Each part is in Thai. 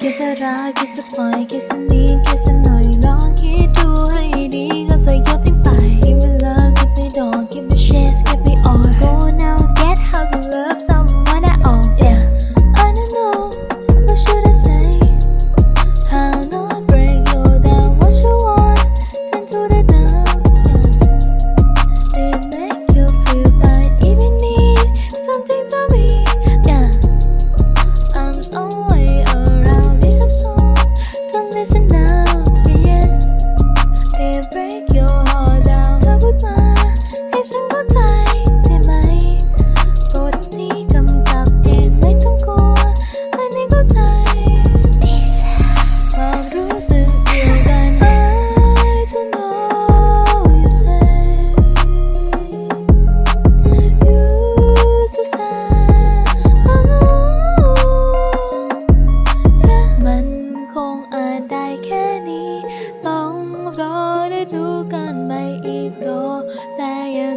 คิดจะรักคิดจะปล่อยคิดสักนิดคิดสักหน่อยลองคิดดูให้ดีก็ break your heart down เธอ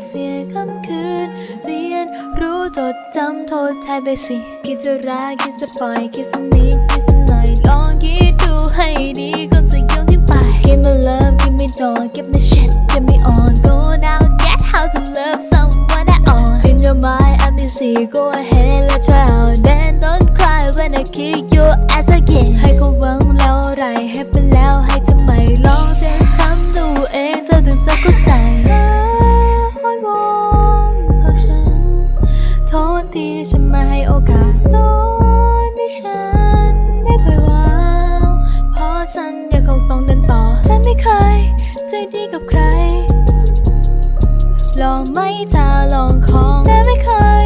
เสียคำคืน เรียนรู้จดจำโทษแทนไปสิ คิดจะรักคิดจะปล่อยคิดสักนิดคิดสักหน่อยลองคิดดูให้ดีก่อนจะโยนทิ้งไป Give me love give me door give me shit give me on go now get how to love someone at all In your mind I'm busy go ahead let's try out then don't cry when I kick your ass ที่ฉันมาให้โอกาสตอนที่ฉันได้เผยวางเพราะฉันยังคงต้องเดินต่อ ฉันไม่เคยใจดีกับใคร ลองไม่จะลองของแต่ไม่เคย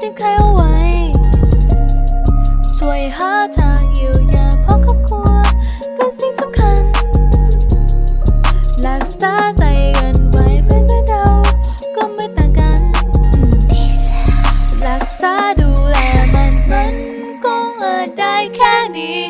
จึงใคร ได้แค่นี้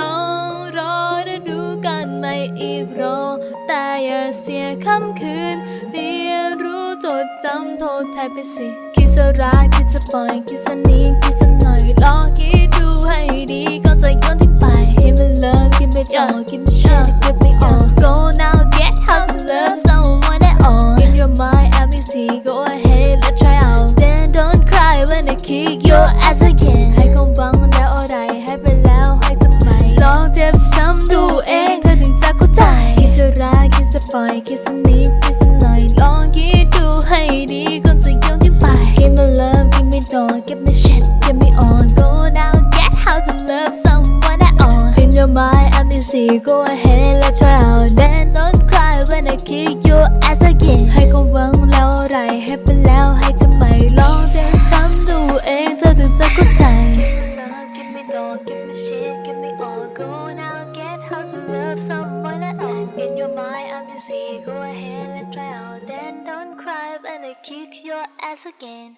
ต้องรอฤดูกันไม่อีกรอ แต่อย่าเสียคำคืน เรียนรู้จดจำโทษแทนไปสิ คิดสรักคิดสปอยคิดสนิคิดสหน่อยลอคิด kissing me, kissing night long Khi tu hay đi con sẽ yêu những bài. Give me love, give me door, give me shit, give me on Go down, get how to love someone at all In your mind, I'm busy, go ahead, let's try out. Kick your ass again